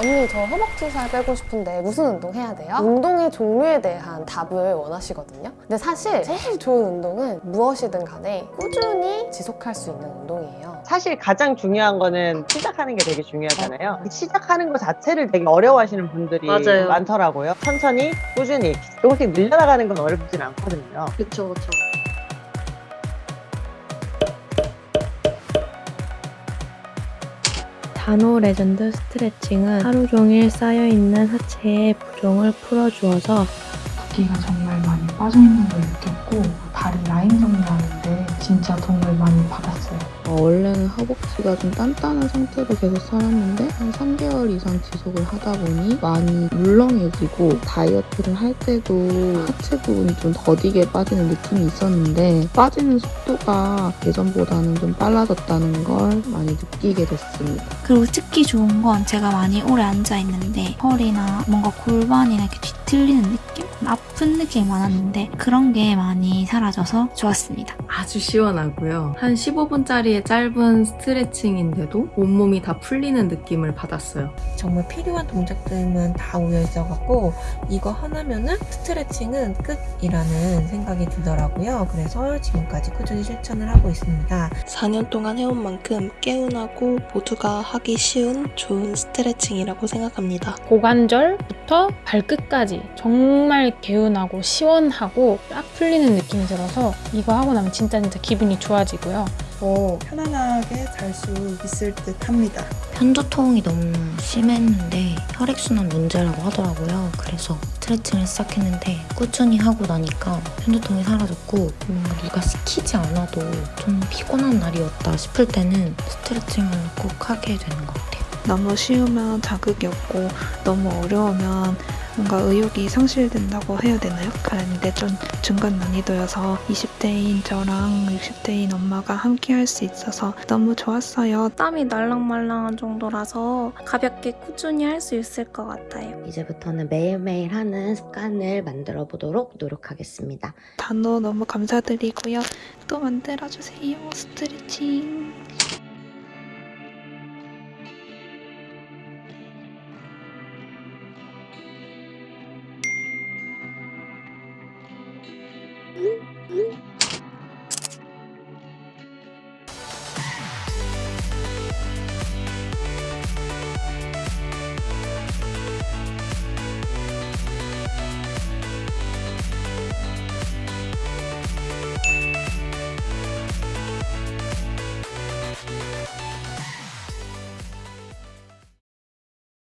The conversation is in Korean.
언니 저 허벅지 살 빼고 싶은데 무슨 운동 해야 돼요? 운동의 종류에 대한 답을 원하시거든요. 근데 사실 제일 좋은 운동은 무엇이든 간에 꾸준히 지속할 수 있는 운동이에요. 사실 가장 중요한 거는 시작하는 게 되게 중요하잖아요. 시작하는 것 자체를 되게 어려워하시는 분들이 맞아요. 많더라고요. 천천히, 꾸준히 조금씩 늘려나가는 건 어렵진 않거든요. 그쵸 그쵸. 단호 레전드 스트레칭은 하루 종일 쌓여있는 하체의 부종을 풀어주어서 붓기가 정말 많이 빠져있는 걸 느꼈고 다리 라인 정리하는데 진짜 도움을 많이 받았어요. 어, 원래는 허벅지가 좀 단단한 상태로 계속 살았는데 한 3개월 이상 지속을 하다 보니 많이 물렁해지고 다이어트를 할 때도 하체 부분이 좀 더디게 빠지는 느낌이 있었는데 빠지는 속도가 예전보다는 좀 빨라졌다는 걸 많이 느끼게 됐습니다. 그리고 특히 좋은 건 제가 많이 오래 앉아있는데 허리나 뭔가 골반이나 이렇게 뒤틀리는 느낌? 아픈 느낌이 많았는데 그런 게 많이 사라져서 좋았습니다. 아주 시원하고요. 한 15분짜리 의 짧은 스트레칭인데도 온몸이 다 풀리는 느낌을 받았어요. 정말 필요한 동작들만 다 모여 있어갖고 이거 하나면은 스트레칭은 끝이라는 생각이 들더라고요. 그래서 지금까지 꾸준히 실천을 하고 있습니다. 4년 동안 해온 만큼 개운하고 모두가 하기 쉬운 좋은 스트레칭이라고 생각합니다. 고관절부터 발끝까지 정말 개운하고 시원하고 쫙 풀리는 느낌이 들어서 이거 하고 나면 진짜 진짜 기분이 좋아지고요. 더 편안하게 잘 수 있을 듯 합니다. 편두통이 너무 심했는데 혈액순환 문제라고 하더라고요. 그래서 스트레칭을 시작했는데 꾸준히 하고 나니까 편두통이 사라졌고 뭔가 누가 시키지 않아도 좀 피곤한 날이었다 싶을 때는 스트레칭을 꼭 하게 되는 것 같아요. 너무 쉬우면 자극이 없고 너무 어려우면 뭔가 의욕이 상실된다고 해야 되나요? 그런데 좀 중간 난이도여서 20대인 저랑 60대인 엄마가 함께 할 수 있어서 너무 좋았어요. 땀이 날랑말랑한 정도라서 가볍게 꾸준히 할 수 있을 것 같아요. 이제부터는 매일매일 하는 습관을 만들어 보도록 노력하겠습니다. 단어 너무 감사드리고요. 또 만들어주세요. 스트레칭. Yeah, yeah.